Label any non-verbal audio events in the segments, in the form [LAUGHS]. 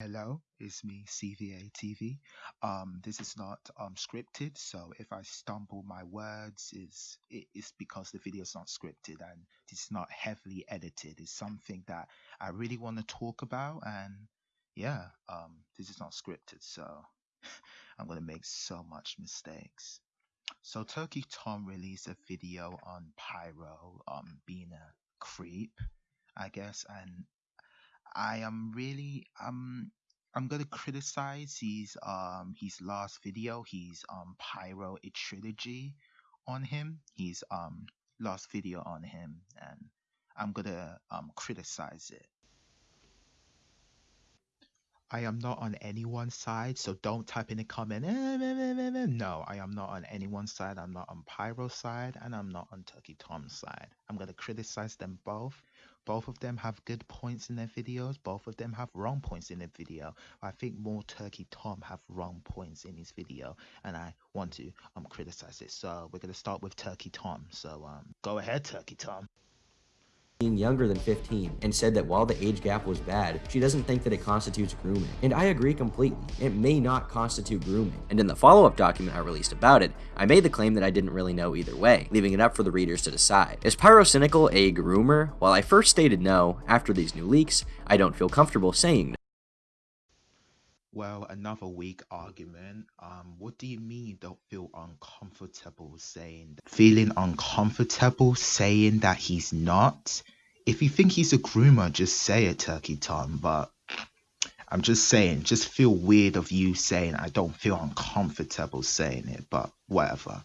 Hello, it's me, CVA TV. Um, this is not um scripted, so if I stumble my words, is it is because the video is not scripted and it's not heavily edited. It's something that I really want to talk about, and yeah, um, this is not scripted, so [LAUGHS] I'm gonna make so much mistakes. So Turkey Tom released a video on Pyro, um, being a creep, I guess, and I am really um I'm gonna criticize his um his last video, his um Pyro a trilogy on him, his um last video on him, and I'm gonna um criticize it. I am not on anyone's side, so don't type in the comment. "Eh, meh, meh, meh, meh." No, I am not on anyone's side. I'm not on Pyro's side, and I'm not on Turkey Tom's side. I'm gonna criticize them both. Both of them have good points in their videos. Both of them have wrong points in their video. I think more Turkey Tom have wrong points in his video, and I want to um criticize it. So we're gonna start with Turkey Tom. So um, go ahead, Turkey Tom. Being younger than 15 and said that while the age gap was bad, she doesn't think that it constitutes grooming. And I agree completely. It may not constitute grooming. And in the follow-up document I released about it, I made the claim that I didn't really know either way, leaving it up for the readers to decide. Is Pyrocynical a groomer? While I first stated no, after these new leaks, I don't feel comfortable saying no. Well, another weak argument. Um, what do you mean don't feel uncomfortable saying that? Feeling uncomfortable saying that he's not? If you think he's a groomer, just say it, Turkey Tom. But I'm just saying, just feel weird of you saying I don't feel uncomfortable saying it, but whatever.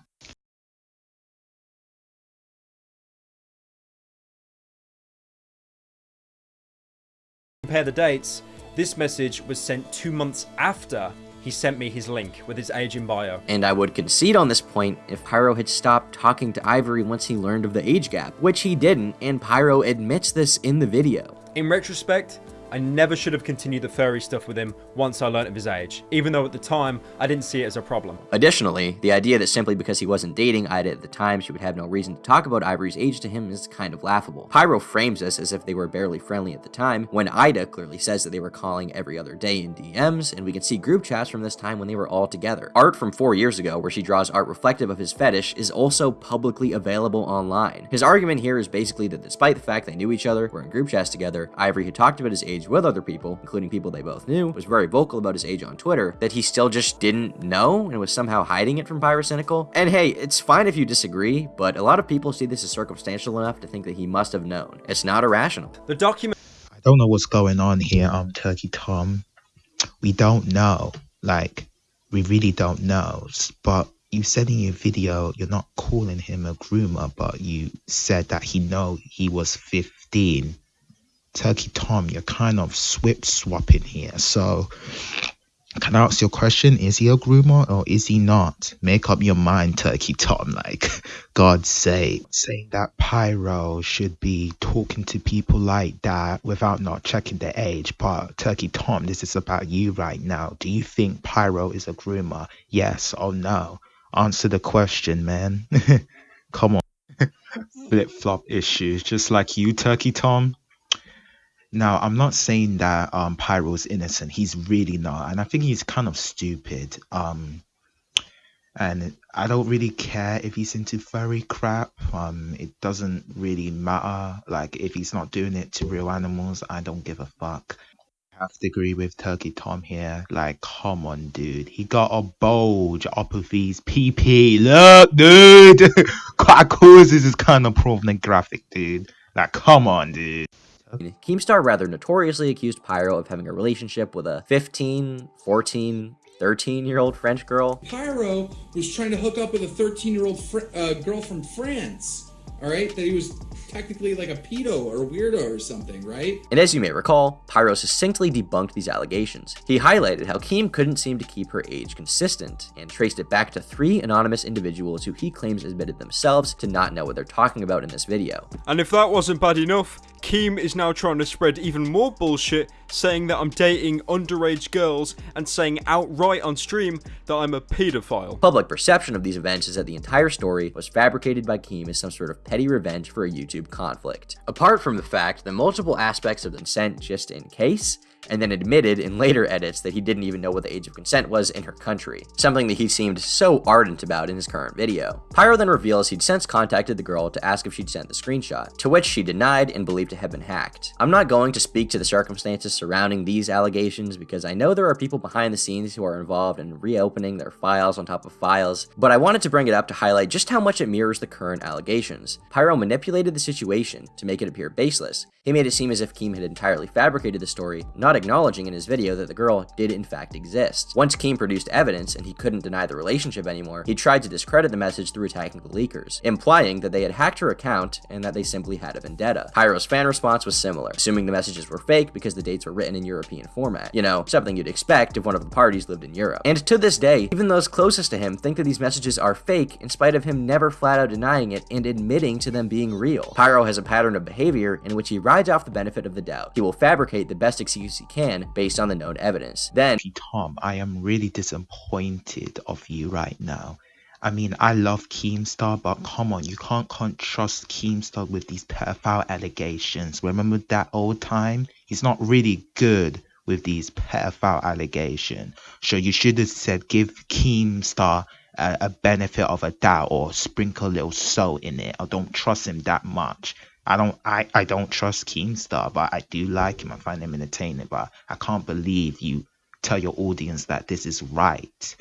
compare the dates, this message was sent two months after he sent me his link with his age in bio. And I would concede on this point if Pyro had stopped talking to Ivory once he learned of the age gap, which he didn't, and Pyro admits this in the video. In retrospect, I never should have continued the furry stuff with him once I learnt of his age, even though at the time I didn't see it as a problem. Additionally, the idea that simply because he wasn't dating Ida at the time, she would have no reason to talk about Ivory's age to him is kind of laughable. Pyro frames this as if they were barely friendly at the time, when Ida clearly says that they were calling every other day in DMs, and we can see group chats from this time when they were all together. Art from four years ago, where she draws art reflective of his fetish, is also publicly available online. His argument here is basically that despite the fact they knew each other, were in group chats together, Ivory had talked about his age with other people, including people they both knew, was very vocal about his age on Twitter, that he still just didn't know and was somehow hiding it from Pyrocynical. And hey, it's fine if you disagree, but a lot of people see this as circumstantial enough to think that he must have known. It's not irrational. The document I don't know what's going on here, um, Turkey Tom. We don't know. Like, we really don't know. But you said in your video you're not calling him a groomer, but you said that he know he was 15. Turkey Tom, you're kind of swip swapping here. So, can I ask your question? Is he a groomer or is he not? Make up your mind, Turkey Tom. [LAUGHS] Like, God's sake. Saying that Pyro should be talking to people like that without not checking their age. But, Turkey Tom, this is about you right now. Do you think Pyro is a groomer? Yes or no? Answer the question, man. [LAUGHS] Come on. [LAUGHS] Flip flop issues, just like you, Turkey Tom. Now, I'm not saying that um Pyro's innocent. He's really not, and I think he's kind of stupid. Um, and I don't really care if he's into furry crap. Um, it doesn't really matter. Like if he's not doing it to real animals, I don't give a fuck. I have to agree with Turkey Tom here. Like, come on, dude. He got a bulge up of his PP. Look, dude. [LAUGHS] This is kind of pornographic, dude. Like, come on, dude. Keemstar rather notoriously accused Pyro of having a relationship with a 15, 14, 13 year old French girl. Pyro was trying to hook up with a 13 year old uh, girl from France. All right, that he was technically like a pedo or a weirdo or something, right? And as you may recall, Pyro succinctly debunked these allegations. He highlighted how Keem couldn't seem to keep her age consistent, and traced it back to three anonymous individuals who he claims admitted themselves to not know what they're talking about in this video. And if that wasn't bad enough, Keem is now trying to spread even more bullshit, saying that I'm dating underage girls and saying outright on stream that I'm a paedophile. Public perception of these events is that the entire story was fabricated by Keem as some sort of petty revenge for a YouTube conflict. Apart from the fact that multiple aspects of the consent just in case, and then admitted in later edits that he didn't even know what the age of consent was in her country, something that he seemed so ardent about in his current video. Pyro then reveals he'd since contacted the girl to ask if she'd sent the screenshot, to which she denied and believed to have been hacked. I'm not going to speak to the circumstances surrounding these allegations because I know there are people behind the scenes who are involved in reopening their files on top of files, but I wanted to bring it up to highlight just how much it mirrors the current allegations. Pyro manipulated the situation to make it appear baseless. He made it seem as if Keem had entirely fabricated the story, not acknowledging in his video that the girl did in fact exist. Once Keem produced evidence and he couldn't deny the relationship anymore, he tried to discredit the message through attacking the leakers, implying that they had hacked her account and that they simply had a vendetta. Pyro's fan response was similar, assuming the messages were fake because the dates were written in European format. You know, something you'd expect if one of the parties lived in Europe. And to this day, even those closest to him think that these messages are fake in spite of him never flat out denying it and admitting to them being real. Pyro has a pattern of behavior in which he rides off the benefit of the doubt. He will fabricate the best excuse he can based on the known evidence. Then, Tom, I am really disappointed of you right now. I mean, I love Keemstar, but come on, you can't, can't trust Keemstar with these pedophile allegations. Remember that old time? He's not really good with these pedophile allegations. So you should have said give Keemstar a, a benefit of a doubt or sprinkle a little salt in it. I don't trust him that much. I don't I, I don't trust Keemstar, but I do like him. I find him entertaining. But I can't believe you tell your audience that this is right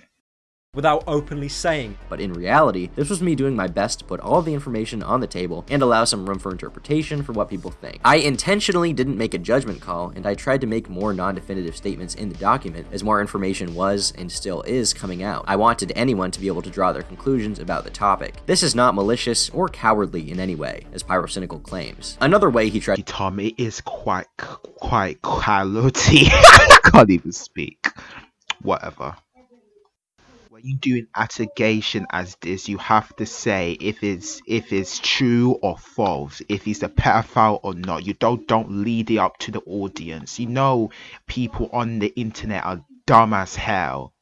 without openly saying. But in reality, this was me doing my best to put all the information on the table and allow some room for interpretation for what people think. I intentionally didn't make a judgment call, and I tried to make more non-definitive statements in the document as more information was and still is coming out. I wanted anyone to be able to draw their conclusions about the topic. This is not malicious or cowardly in any way, as Pyrocynical claims. Another way he tried- Tom, is quite, quite cowardly. [LAUGHS] I can't even speak. Whatever you do an allegation as this, you have to say if it's if it's true or false, if he's a pedophile or not. You don't don't lead it up to the audience. You know, people on the internet are dumb as hell.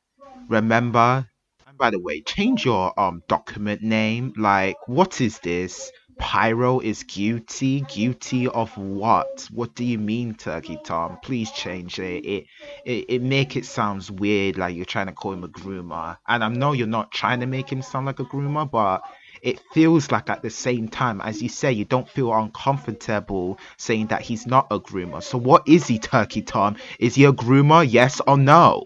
Remember. And by the way, change your um document name. Like, what is this? Pyro is guilty. Guilty of what? What do you mean, Turkey Tom? Please change it. It it, it make it sounds weird, like you're trying to call him a groomer. And I know you're not trying to make him sound like a groomer, but it feels like at the same time, as you say, you don't feel uncomfortable saying that he's not a groomer. So what is he, Turkey Tom? Is he a groomer? Yes or no?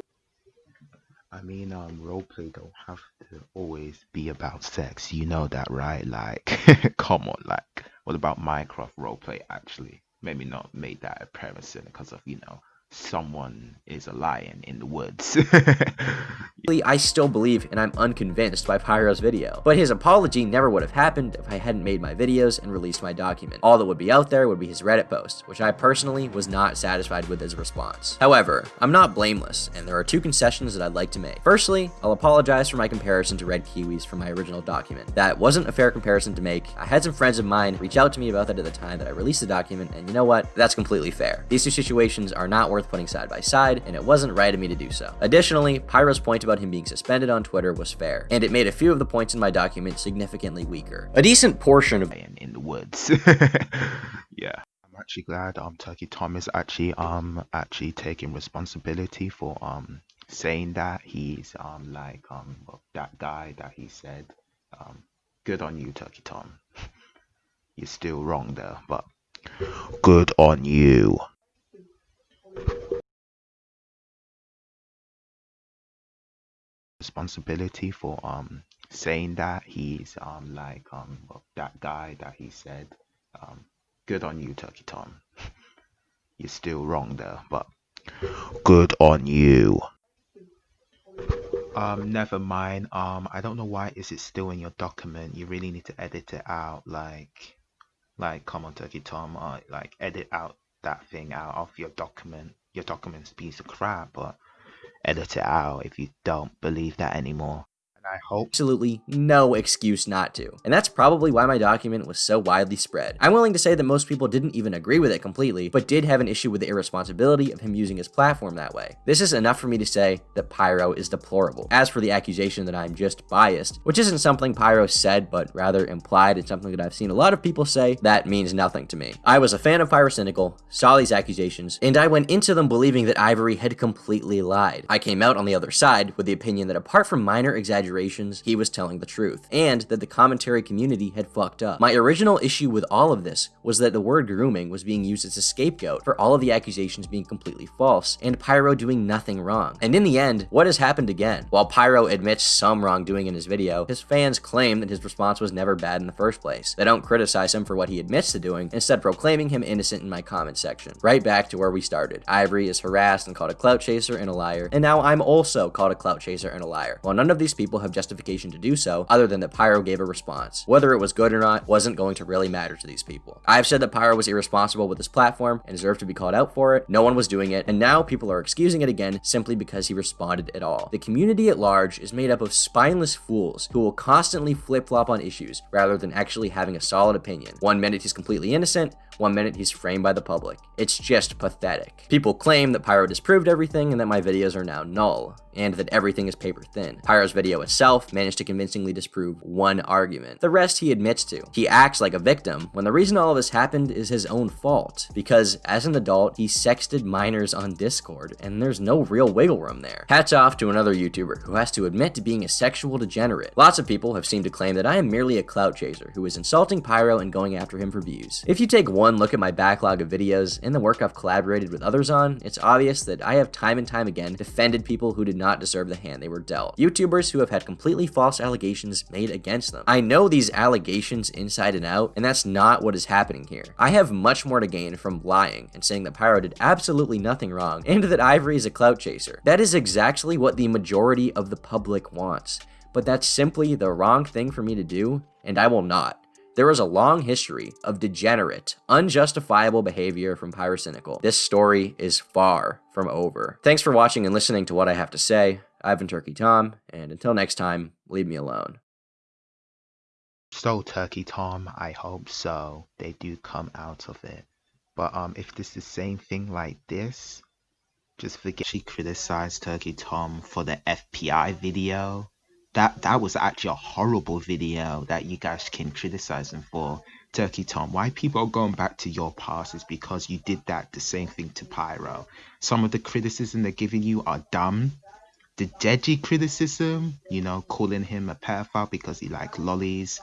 I mean, um, roleplay don't have to always be about sex. You know that, right? Like, [LAUGHS] come on, like, what about Minecraft roleplay? Actually, maybe not made that appearance because of you know someone is a lion in the woods. [LAUGHS] I still believe and I'm unconvinced by Pyro's video, but his apology never would have happened if I hadn't made my videos and released my document. All that would be out there would be his Reddit post, which I personally was not satisfied with his response. However, I'm not blameless, and there are two concessions that I'd like to make. Firstly, I'll apologize for my comparison to Red Kiwis from my original document. That wasn't a fair comparison to make. I had some friends of mine reach out to me about that at the time that I released the document, and you know what? That's completely fair. These two situations are not worth putting side by side, and it wasn't right of me to do so. Additionally, Pyro's point about him being suspended on Twitter was fair, and it made a few of the points in my document significantly weaker. A decent portion of in the woods. [LAUGHS] [LAUGHS] yeah. I'm actually glad um Turkey Tom is actually um actually taking responsibility for um saying that he's um like um that guy that he said um good on you Turkey Tom. [LAUGHS] You're still wrong there, but good on you. Responsibility for um saying that he's um like um that guy that he said um good on you turkey tom. [LAUGHS] You're still wrong there but good on you. Um never mind. Um i don't know why is it still in your document? You really need to edit it out like like come on turkey tom uh, like edit out that thing out of your document. Your document's piece of crap but edit it out if you don't believe that anymore. I hope. absolutely no excuse not to. And that's probably why my document was so widely spread. I'm willing to say that most people didn't even agree with it completely, but did have an issue with the irresponsibility of him using his platform that way. This is enough for me to say that Pyro is deplorable. As for the accusation that I'm just biased, which isn't something Pyro said, but rather implied, it's something that I've seen a lot of people say, that means nothing to me. I was a fan of Pyrocynical, saw these accusations, and I went into them believing that Ivory had completely lied. I came out on the other side with the opinion that apart from minor exaggerations, he was telling the truth, and that the commentary community had fucked up. My original issue with all of this was that the word grooming was being used as a scapegoat for all of the accusations being completely false, and Pyro doing nothing wrong. And in the end, what has happened again? While Pyro admits some wrongdoing in his video, his fans claim that his response was never bad in the first place. They don't criticize him for what he admits to doing, instead proclaiming him innocent in my comment section. Right back to where we started. Ivory is harassed and called a clout chaser and a liar, and now I'm also called a clout chaser and a liar. While none of these people have justification to do so, other than that Pyro gave a response. Whether it was good or not wasn't going to really matter to these people. I've said that Pyro was irresponsible with his platform and deserved to be called out for it. No one was doing it, and now people are excusing it again simply because he responded at all. The community at large is made up of spineless fools who will constantly flip-flop on issues rather than actually having a solid opinion. One minute he's completely innocent, one minute he's framed by the public. It's just pathetic. People claim that Pyro disproved everything and that my videos are now null, and that everything is paper thin. Pyro's video itself managed to convincingly disprove one argument. The rest he admits to. He acts like a victim, when the reason all of this happened is his own fault, because as an adult, he sexted minors on Discord, and there's no real wiggle room there. Hats off to another YouTuber who has to admit to being a sexual degenerate. Lots of people have seemed to claim that I am merely a clout chaser who is insulting Pyro and going after him for views. If you take one look at my backlog of videos and the work I've collaborated with others on, it's obvious that I have time and time again defended people who did not deserve the hand they were dealt. YouTubers who have had completely false allegations made against them. I know these allegations inside and out, and that's not what is happening here. I have much more to gain from lying and saying that Pyro did absolutely nothing wrong, and that Ivory is a clout chaser. That is exactly what the majority of the public wants. But that's simply the wrong thing for me to do, and I will not. There is a long history of degenerate, unjustifiable behavior from Pyrocynical. This story is far from over. Thanks for watching and listening to what I have to say. I've been Turkey Tom, and until next time, leave me alone. So Turkey Tom, I hope so. They do come out of it. But um, if this is the same thing like this, just forget she criticized Turkey Tom for the FPI video. That that was actually a horrible video that you guys can criticize him for. Turkey Tom, why people are going back to your past is because you did that the same thing to Pyro. Some of the criticism they're giving you are dumb. The Deji criticism, you know, calling him a pedophile because he like lolis,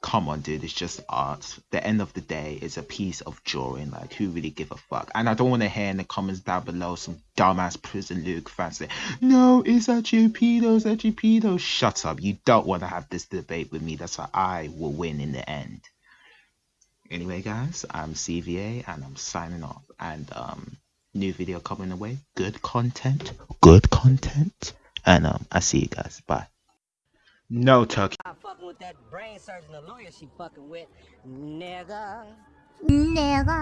come on dude it's just art. The end of the day it's a piece of drawing. Like who really give a fuck? And i don't want to hear in the comments down below some dumbass prison luke fans say no it's actually it's actually pedo shut up. You don't want to have this debate with me. That's why i will win in the end. Anyway guys i'm cva and i'm signing off. And um new video coming away. Good content good content. And um i see you guys. Bye. No turkey I'm fucking with that brain surgeon, the lawyer she fucking with, nigga. Nigga.